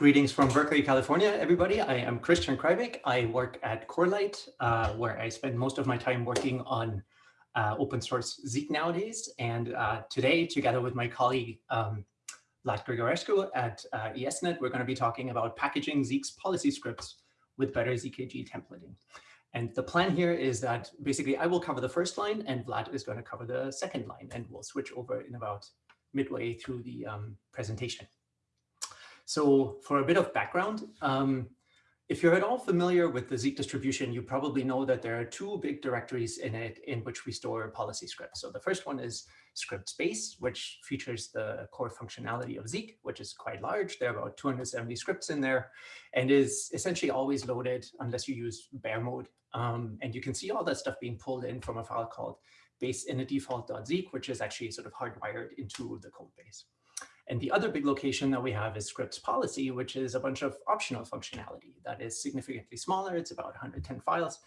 Greetings from Berkeley, California, everybody. I am Christian Kreibich. I work at Corelight, uh, where I spend most of my time working on uh, open source Zeek nowadays. And uh, today, together with my colleague, um, Vlad Grigorescu at uh, ESNet, we're going to be talking about packaging Zeek's policy scripts with better ZKG templating. And the plan here is that basically I will cover the first line and Vlad is going to cover the second line and we'll switch over in about midway through the um, presentation. So for a bit of background, um, if you're at all familiar with the Zeek distribution, you probably know that there are two big directories in it in which we store policy scripts. So the first one is scripts base, which features the core functionality of Zeek, which is quite large. There are about 270 scripts in there and is essentially always loaded unless you use bare mode. Um, and you can see all that stuff being pulled in from a file called base in a default.zeek, which is actually sort of hardwired into the code base. And the other big location that we have is scripts policy, which is a bunch of optional functionality that is significantly smaller. It's about 110 files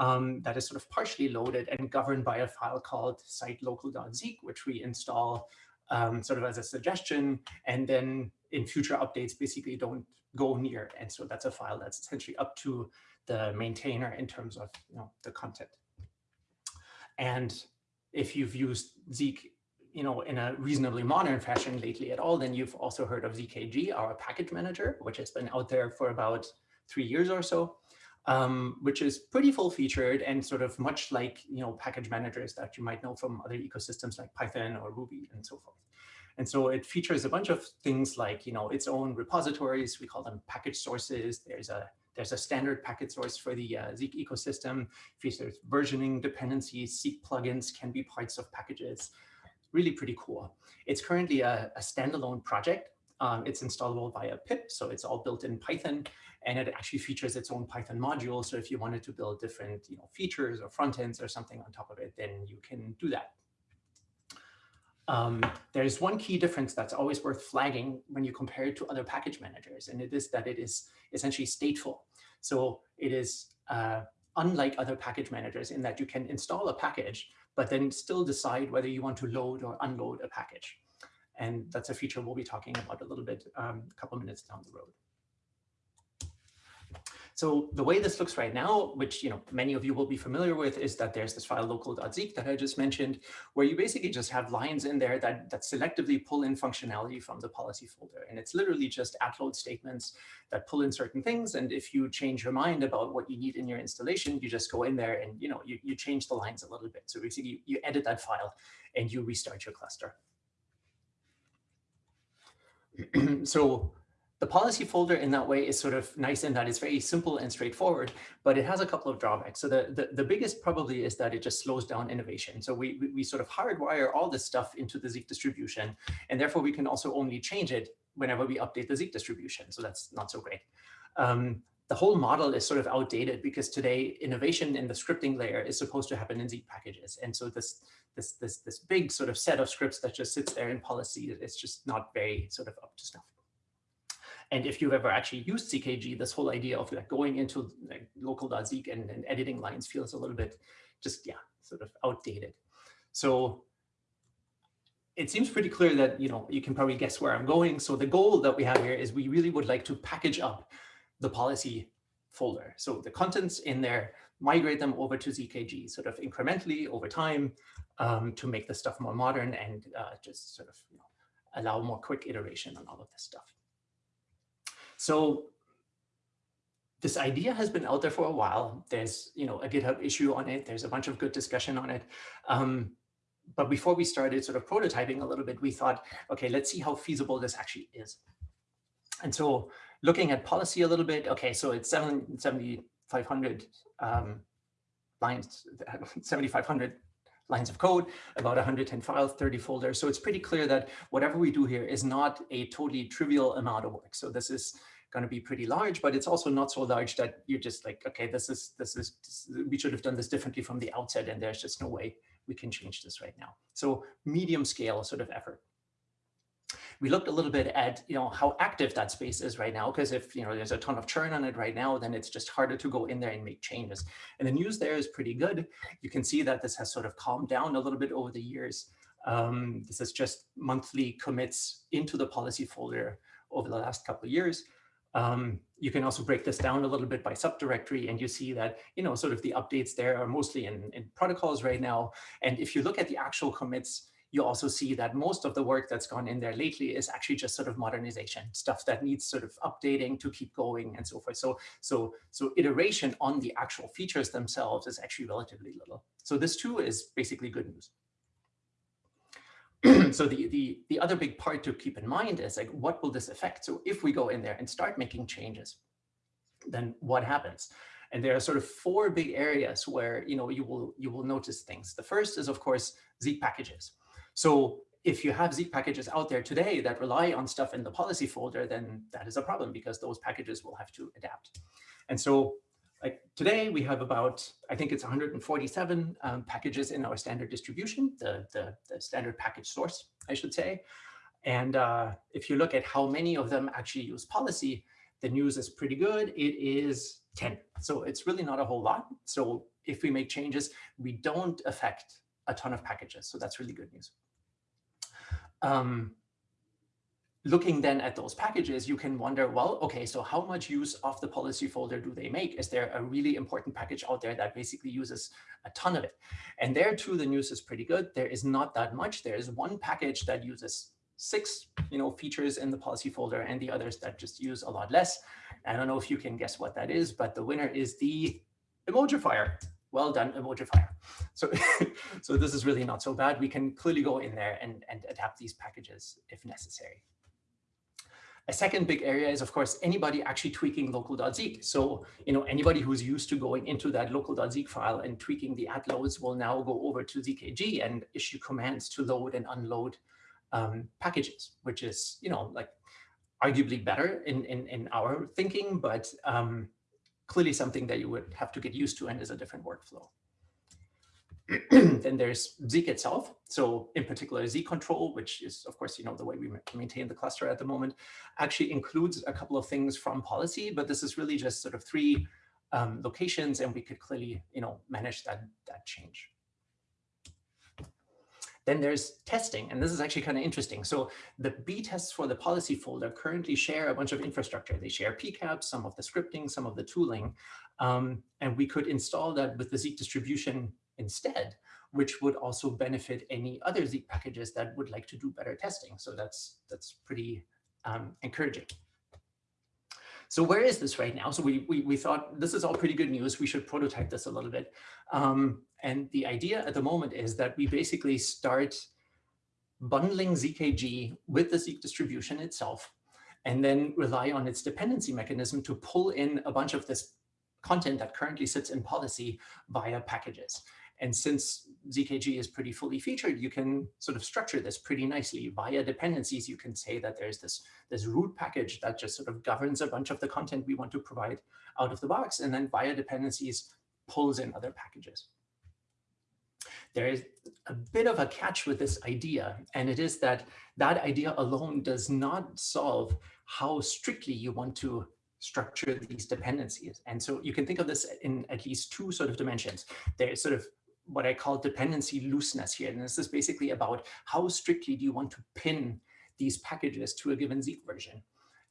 um, that is sort of partially loaded and governed by a file called site-local.zeek, which we install um, sort of as a suggestion. And then in future updates, basically don't go near. And so that's a file that's essentially up to the maintainer in terms of you know, the content. And if you've used Zeek you know, in a reasonably modern fashion lately at all, then you've also heard of ZKG, our package manager, which has been out there for about three years or so, um, which is pretty full featured and sort of much like, you know, package managers that you might know from other ecosystems like Python or Ruby and so forth. And so it features a bunch of things like, you know, its own repositories. We call them package sources. There's a there's a standard package source for the uh, Zeek ecosystem. Features versioning dependencies. Zeek plugins can be parts of packages really pretty cool. It's currently a, a standalone project. Um, it's installable via pip, so it's all built in Python, and it actually features its own Python module. So if you wanted to build different you know, features or front ends or something on top of it, then you can do that. Um, there's one key difference that's always worth flagging when you compare it to other package managers, and it is that it is essentially stateful. So it is uh, unlike other package managers in that you can install a package, but then still decide whether you want to load or unload a package. And that's a feature we'll be talking about a little bit um, a couple minutes down the road. So the way this looks right now, which you know many of you will be familiar with, is that there's this file local.zeek that I just mentioned, where you basically just have lines in there that, that selectively pull in functionality from the policy folder. And it's literally just at load statements that pull in certain things. And if you change your mind about what you need in your installation, you just go in there and you know you, you change the lines a little bit. So basically you, you edit that file and you restart your cluster. so the policy folder in that way is sort of nice in that it's very simple and straightforward, but it has a couple of drawbacks. So the, the, the biggest probably is that it just slows down innovation. So we, we, we sort of hardwire all this stuff into the Zeek distribution, and therefore we can also only change it whenever we update the Zeek distribution. So that's not so great. Um, the whole model is sort of outdated because today innovation in the scripting layer is supposed to happen in Zeek packages. And so this, this, this, this big sort of set of scripts that just sits there in policy, it's just not very sort of up to snuff. And if you've ever actually used ZKG, this whole idea of like going into like local.zeek and, and editing lines feels a little bit just, yeah, sort of outdated. So it seems pretty clear that, you know, you can probably guess where I'm going. So the goal that we have here is we really would like to package up the policy folder. So the contents in there, migrate them over to ZKG sort of incrementally over time um, to make the stuff more modern and uh, just sort of you know, allow more quick iteration on all of this stuff. So this idea has been out there for a while. There's, you know, a GitHub issue on it. There's a bunch of good discussion on it. Um, but before we started sort of prototyping a little bit, we thought, okay, let's see how feasible this actually is. And so looking at policy a little bit, okay, so it's 7,500 um, lines, 7,500 lines of code, about 110 files, 30 folders. So it's pretty clear that whatever we do here is not a totally trivial amount of work. So this is going to be pretty large, but it's also not so large that you're just like, okay, this is, this is, this, we should have done this differently from the outset, and there's just no way we can change this right now. So medium scale sort of effort. We looked a little bit at, you know, how active that space is right now, because if, you know, there's a ton of churn on it right now, then it's just harder to go in there and make changes. And the news there is pretty good. You can see that this has sort of calmed down a little bit over the years. Um, this is just monthly commits into the policy folder over the last couple of years. Um, you can also break this down a little bit by subdirectory and you see that, you know, sort of the updates there are mostly in, in protocols right now. And if you look at the actual commits, you also see that most of the work that's gone in there lately is actually just sort of modernization, stuff that needs sort of updating to keep going and so forth. So, so, so iteration on the actual features themselves is actually relatively little. So this too is basically good news. so the, the, the other big part to keep in mind is like, what will this affect? So if we go in there and start making changes, then what happens? And there are sort of four big areas where you know you will you will notice things. The first is of course Zeek packages. So if you have Zeek packages out there today that rely on stuff in the policy folder, then that is a problem because those packages will have to adapt. And so like today we have about, I think it's 147 um, packages in our standard distribution, the, the, the, standard package source, I should say. And uh, if you look at how many of them actually use policy, the news is pretty good. It is 10. So it's really not a whole lot. So if we make changes, we don't affect a ton of packages. So that's really good news. Um, looking then at those packages, you can wonder, well, okay, so how much use of the policy folder do they make? Is there a really important package out there that basically uses a ton of it? And there too, the news is pretty good. There is not that much. There is one package that uses six you know, features in the policy folder and the others that just use a lot less. I don't know if you can guess what that is, but the winner is the emojifier. Well done, emojifier. So, so this is really not so bad. We can clearly go in there and, and adapt these packages if necessary. A second big area is, of course, anybody actually tweaking local.zeek. So, you know, anybody who's used to going into that local.zeek file and tweaking the at loads will now go over to ZKG and issue commands to load and unload um, packages, which is, you know, like arguably better in, in, in our thinking, but um, clearly something that you would have to get used to and is a different workflow. then there's Zeek itself. So in particular, Zeek control, which is, of course, you know, the way we maintain the cluster at the moment, actually includes a couple of things from policy, but this is really just sort of three um, locations, and we could clearly, you know, manage that, that change. Then there's testing, and this is actually kind of interesting. So the B tests for the policy folder currently share a bunch of infrastructure. They share PCAPs, some of the scripting, some of the tooling, um, and we could install that with the Zeek distribution instead, which would also benefit any other Zeek packages that would like to do better testing. So that's, that's pretty um, encouraging. So where is this right now? So we, we, we thought this is all pretty good news. We should prototype this a little bit. Um, and the idea at the moment is that we basically start bundling ZKG with the Zeek distribution itself, and then rely on its dependency mechanism to pull in a bunch of this content that currently sits in policy via packages. And since ZKG is pretty fully featured, you can sort of structure this pretty nicely. Via dependencies, you can say that there's this, this root package that just sort of governs a bunch of the content we want to provide out of the box. And then via dependencies pulls in other packages. There is a bit of a catch with this idea, and it is that that idea alone does not solve how strictly you want to structure these dependencies. And so you can think of this in at least two sort of dimensions. There's sort of what I call dependency looseness here. And this is basically about how strictly do you want to pin these packages to a given Zeek version.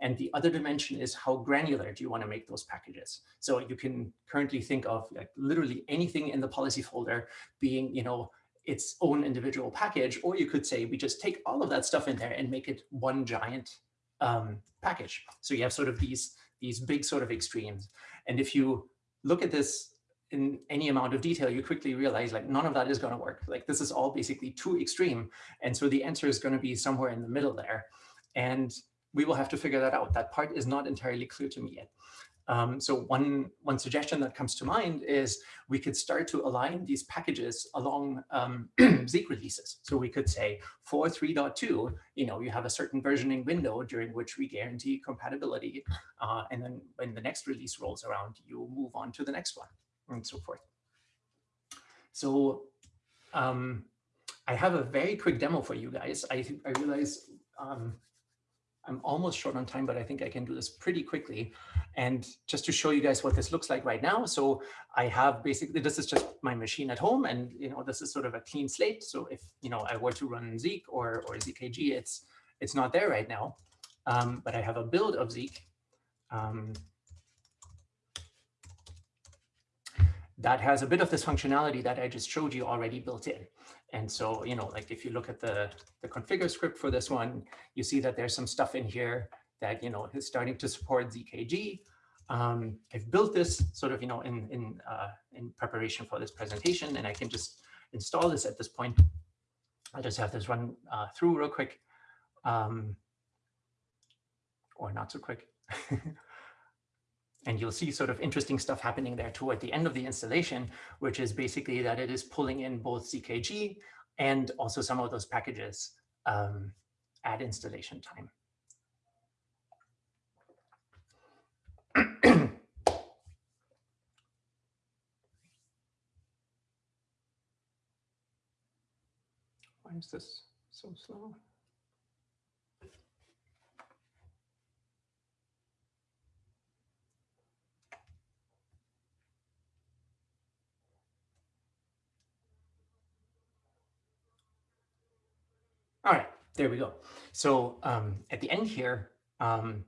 And the other dimension is how granular do you want to make those packages. So you can currently think of like literally anything in the policy folder being, you know, its own individual package, or you could say we just take all of that stuff in there and make it one giant um, package. So you have sort of these, these big sort of extremes. And if you look at this in any amount of detail, you quickly realize like none of that is going to work. Like this is all basically too extreme. And so the answer is going to be somewhere in the middle there. And we will have to figure that out. That part is not entirely clear to me yet. Um, so one, one suggestion that comes to mind is we could start to align these packages along um, Zeek releases. So we could say for 3.2, you know, you have a certain versioning window during which we guarantee compatibility. Uh, and then when the next release rolls around, you move on to the next one and so forth. So um, I have a very quick demo for you guys. I, I realize um, I'm almost short on time, but I think I can do this pretty quickly. And just to show you guys what this looks like right now. So I have basically, this is just my machine at home. And, you know, this is sort of a clean slate. So if, you know, I were to run Zeek or, or ZKG, it's, it's not there right now. Um, but I have a build of Zeek um, that has a bit of this functionality that I just showed you already built in. And so, you know, like if you look at the, the configure script for this one, you see that there's some stuff in here that, you know, is starting to support ZKG. Um, I've built this sort of, you know, in, in, uh, in preparation for this presentation, and I can just install this at this point. I'll just have this run uh, through real quick, um, or not so quick. And you'll see sort of interesting stuff happening there too at the end of the installation, which is basically that it is pulling in both ZKG and also some of those packages um, at installation time. Why is this so slow? All right, there we go. So um, at the end here, um,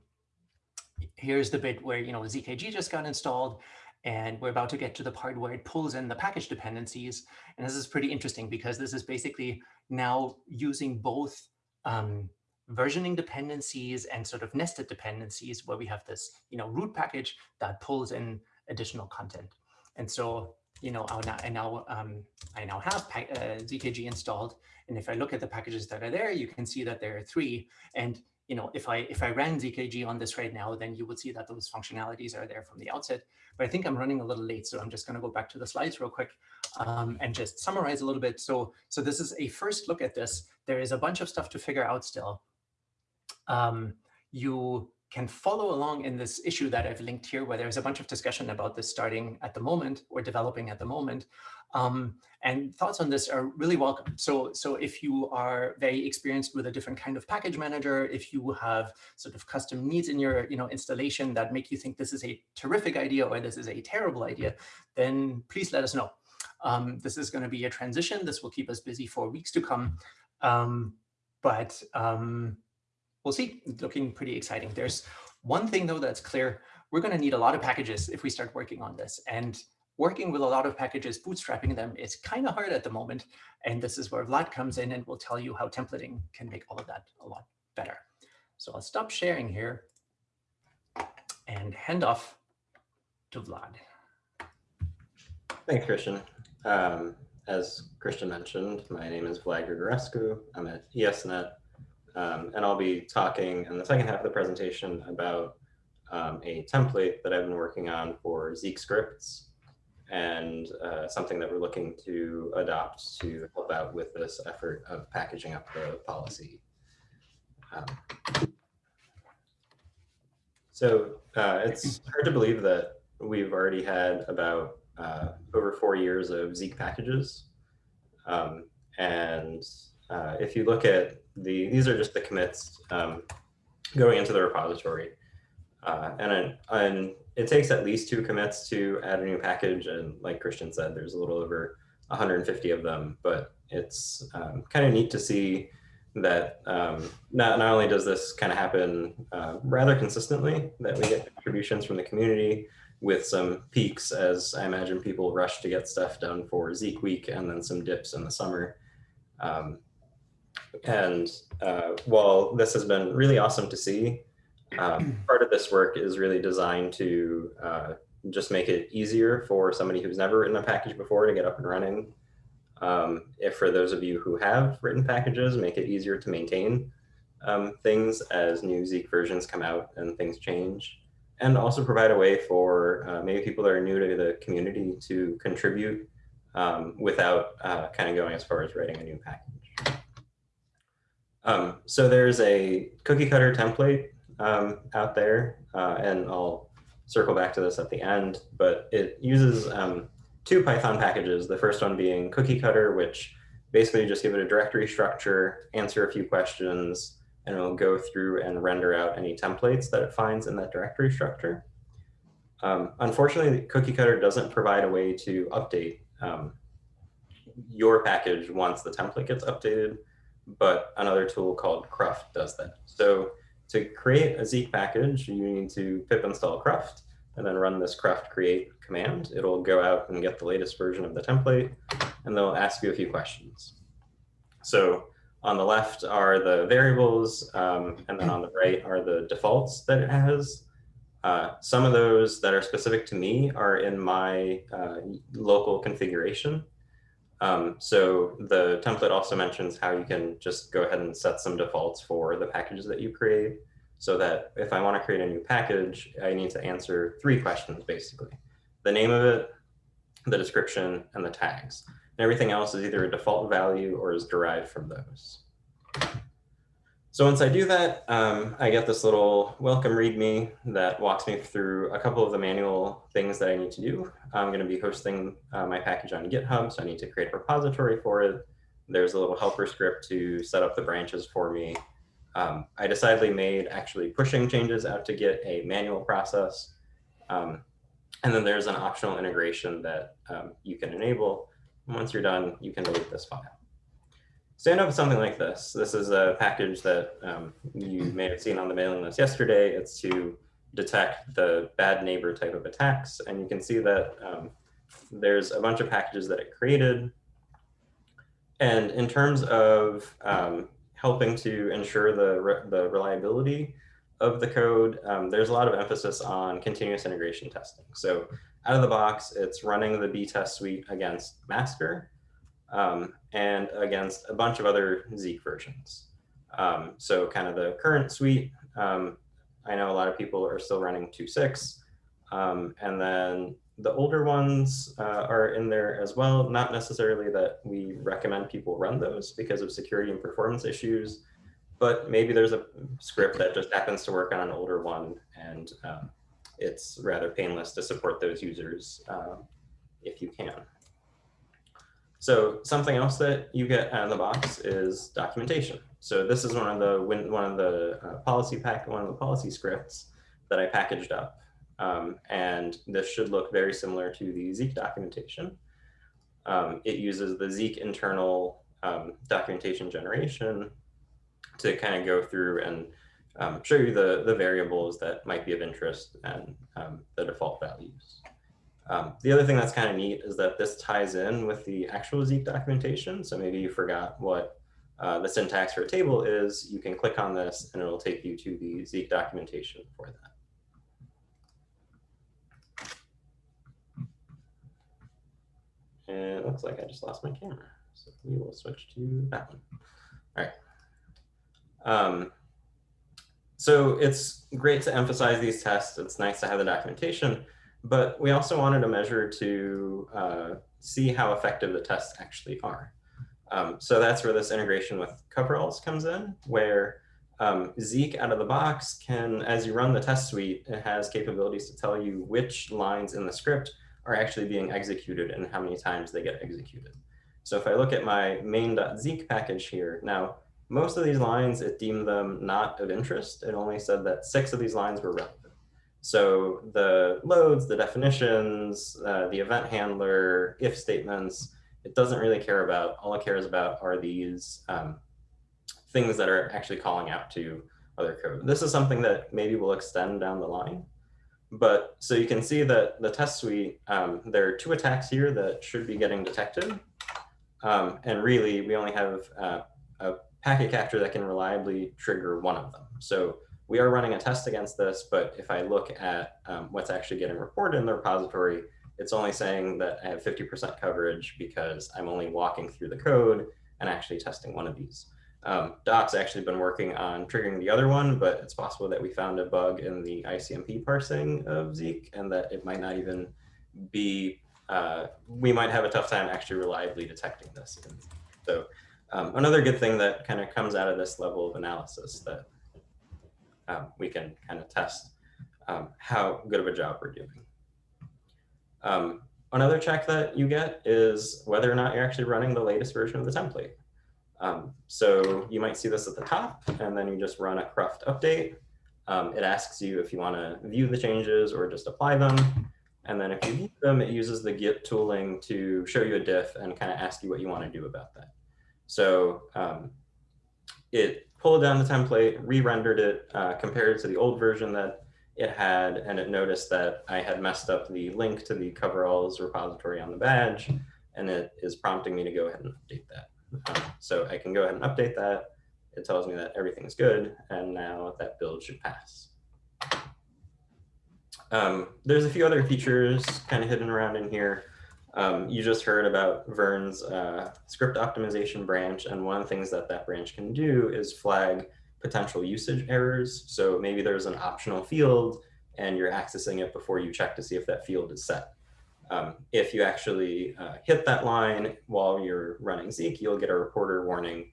here's the bit where, you know, ZKG just got installed and we're about to get to the part where it pulls in the package dependencies. And this is pretty interesting because this is basically now using both um, versioning dependencies and sort of nested dependencies where we have this, you know, root package that pulls in additional content. And so, you know, I now, I now, um, I now have uh, ZKG installed and if I look at the packages that are there, you can see that there are three. And you know, if I if I ran ZKG on this right now, then you would see that those functionalities are there from the outset. But I think I'm running a little late, so I'm just going to go back to the slides real quick um, and just summarize a little bit. So so this is a first look at this. There is a bunch of stuff to figure out still. Um, you can follow along in this issue that I've linked here, where there's a bunch of discussion about this starting at the moment or developing at the moment. Um, and thoughts on this are really welcome. So, so if you are very experienced with a different kind of package manager, if you have sort of custom needs in your you know, installation that make you think this is a terrific idea or this is a terrible idea, then please let us know. Um, this is going to be a transition. This will keep us busy for weeks to come. Um, but um, we'll see, looking pretty exciting. There's one thing though that's clear, we're gonna need a lot of packages if we start working on this. And working with a lot of packages, bootstrapping them is kind of hard at the moment. And this is where Vlad comes in and will tell you how templating can make all of that a lot better. So I'll stop sharing here and hand off to Vlad. Thanks, Christian. Um, as Christian mentioned, my name is Vlad Grigorescu. I'm at ESNet um, and I'll be talking in the second half of the presentation about um, a template that I've been working on for Zeek scripts and uh, something that we're looking to adopt to help out with this effort of packaging up the policy. Um, so uh, it's hard to believe that we've already had about uh, over four years of Zeek packages. Um, and uh, if you look at the, these are just the commits um, going into the repository. Uh, and, and it takes at least two commits to add a new package. And like Christian said, there's a little over 150 of them, but it's um, kind of neat to see that um, not, not only does this kind of happen uh, rather consistently, that we get contributions from the community with some peaks as I imagine people rush to get stuff done for Zeek week and then some dips in the summer. Um, and uh, while this has been really awesome to see, um, part of this work is really designed to uh, just make it easier for somebody who's never written a package before to get up and running. Um, if for those of you who have written packages, make it easier to maintain um, things as new Zeek versions come out and things change. And also provide a way for uh, maybe people that are new to the community to contribute um, without uh, kind of going as far as writing a new package. Um, so there's a cookie cutter template um, out there, uh, and I'll circle back to this at the end, but it uses um, two Python packages. The first one being cookie cutter, which basically just give it a directory structure, answer a few questions, and it'll go through and render out any templates that it finds in that directory structure. Um, unfortunately, cookie cutter doesn't provide a way to update um, your package once the template gets updated but another tool called Cruft does that. So to create a Zeek package, you need to pip install cruft and then run this cruft create command. It'll go out and get the latest version of the template, and they'll ask you a few questions. So on the left are the variables, um, and then on the right are the defaults that it has. Uh, some of those that are specific to me are in my uh, local configuration. Um, so the template also mentions how you can just go ahead and set some defaults for the packages that you create so that if I want to create a new package, I need to answer three questions basically. The name of it, the description, and the tags. And everything else is either a default value or is derived from those. So once I do that, um, I get this little welcome README that walks me through a couple of the manual things that I need to do. I'm going to be hosting uh, my package on GitHub, so I need to create a repository for it. There's a little helper script to set up the branches for me. Um, I decidedly made actually pushing changes out to Git a manual process. Um, and then there's an optional integration that um, you can enable. once you're done, you can delete this file. So end up something like this. This is a package that um, you may have seen on the mailing list yesterday. It's to detect the bad neighbor type of attacks. And you can see that um, there's a bunch of packages that it created. And in terms of um, helping to ensure the, re the reliability of the code, um, there's a lot of emphasis on continuous integration testing. So out of the box, it's running the B test suite against master um, and against a bunch of other Zeek versions. Um, so kind of the current suite, um, I know a lot of people are still running 2.6. Um, and then the older ones uh, are in there as well. Not necessarily that we recommend people run those because of security and performance issues, but maybe there's a script that just happens to work on an older one and um, it's rather painless to support those users uh, if you can. So something else that you get out of the box is documentation. So this is one of the one of the uh, policy pack one of the policy scripts that I packaged up, um, and this should look very similar to the Zeek documentation. Um, it uses the Zeek internal um, documentation generation to kind of go through and um, show you the the variables that might be of interest and um, the default values. Um, the other thing that's kind of neat is that this ties in with the actual Zeek documentation. So maybe you forgot what uh, the syntax for a table is. You can click on this and it'll take you to the Zeek documentation for that. And it looks like I just lost my camera. So we will switch to that one. All right. Um, so it's great to emphasize these tests. It's nice to have the documentation. But we also wanted a measure to uh, see how effective the tests actually are. Um, so that's where this integration with coveralls comes in, where um, Zeek out of the box can, as you run the test suite, it has capabilities to tell you which lines in the script are actually being executed and how many times they get executed. So if I look at my main.zeek package here, now most of these lines, it deemed them not of interest. It only said that six of these lines were relevant. So the loads, the definitions, uh, the event handler, if statements, it doesn't really care about. All it cares about are these um, things that are actually calling out to other code. This is something that maybe will extend down the line. But so you can see that the test suite, um, there are two attacks here that should be getting detected. Um, and really, we only have uh, a packet capture that can reliably trigger one of them. So we are running a test against this, but if I look at um, what's actually getting reported in the repository, it's only saying that I have 50% coverage because I'm only walking through the code and actually testing one of these. Um, Doc's actually been working on triggering the other one, but it's possible that we found a bug in the ICMP parsing of Zeek and that it might not even be, uh, we might have a tough time actually reliably detecting this. So um, another good thing that kind of comes out of this level of analysis that um, we can kind of test um, how good of a job we're doing. Um, another check that you get is whether or not you're actually running the latest version of the template. Um, so you might see this at the top, and then you just run a cruft update. Um, it asks you if you want to view the changes or just apply them. And then if you view them, it uses the Git tooling to show you a diff and kind of ask you what you want to do about that. So um, it pulled down the template, re-rendered it, uh, compared it to the old version that it had, and it noticed that I had messed up the link to the coveralls repository on the badge, and it is prompting me to go ahead and update that. Um, so I can go ahead and update that. It tells me that everything's good, and now that build should pass. Um, there's a few other features kind of hidden around in here. Um, you just heard about Vern's uh, script optimization branch, and one of the things that that branch can do is flag potential usage errors. So maybe there's an optional field and you're accessing it before you check to see if that field is set. Um, if you actually uh, hit that line while you're running Zeek, you'll get a reporter warning.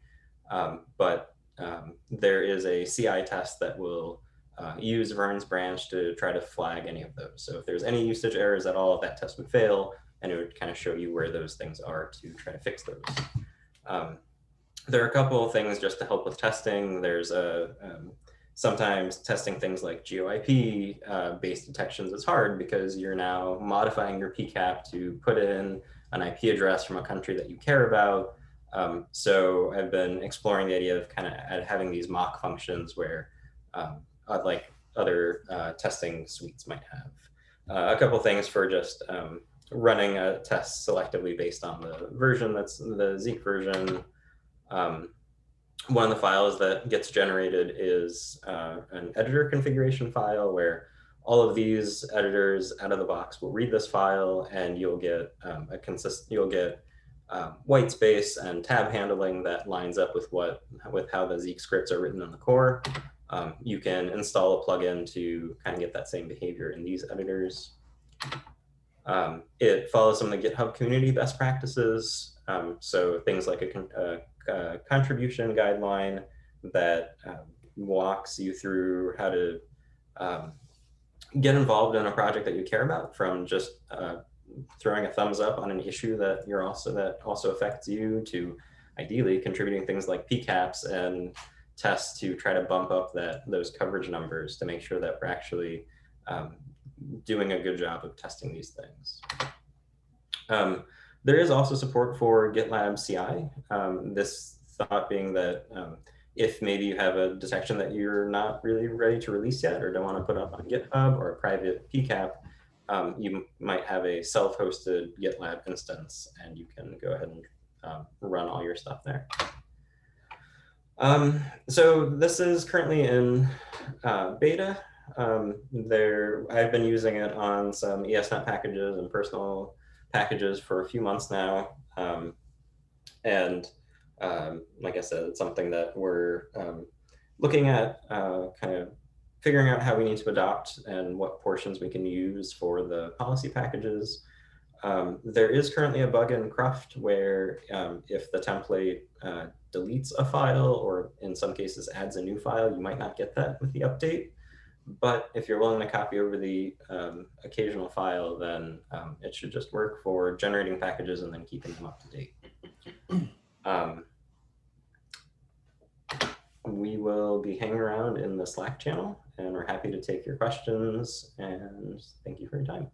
Um, but um, there is a CI test that will uh, use Vern's branch to try to flag any of those. So if there's any usage errors at all, that test would fail and it would kind of show you where those things are to try to fix those. Um, there are a couple of things just to help with testing. There's a um, sometimes testing things like GeoIP uh, based detections is hard because you're now modifying your PCAP to put in an IP address from a country that you care about. Um, so I've been exploring the idea of kind of having these mock functions where um, like other uh, testing suites might have. Uh, a couple things for just um, running a test selectively based on the version that's the Zeek version. Um, one of the files that gets generated is uh, an editor configuration file where all of these editors out of the box will read this file and you'll get um, a consist you'll get um, white space and tab handling that lines up with what with how the Zeek scripts are written in the core. Um, you can install a plugin to kind of get that same behavior in these editors. Um, it follows some of the GitHub community best practices. Um, so things like a, a, a, contribution guideline that um, walks you through how to um, get involved in a project that you care about from just uh, throwing a thumbs up on an issue that you're also that also affects you to ideally contributing things like PCAPs and tests to try to bump up that those coverage numbers to make sure that we're actually um, doing a good job of testing these things. Um, there is also support for GitLab CI. Um, this thought being that um, if maybe you have a detection that you're not really ready to release yet or don't want to put up on GitHub or a private PCAP, um, you might have a self-hosted GitLab instance and you can go ahead and um, run all your stuff there. Um, so this is currently in uh, beta. Um, there, I've been using it on some ESNet packages and personal packages for a few months now. Um, and um, like I said, it's something that we're um, looking at uh, kind of figuring out how we need to adopt and what portions we can use for the policy packages. Um, there is currently a bug in Cruft where um, if the template uh, deletes a file or in some cases adds a new file, you might not get that with the update. But if you're willing to copy over the um, occasional file, then um, it should just work for generating packages and then keeping them up to date. Um, we will be hanging around in the Slack channel and we're happy to take your questions and thank you for your time.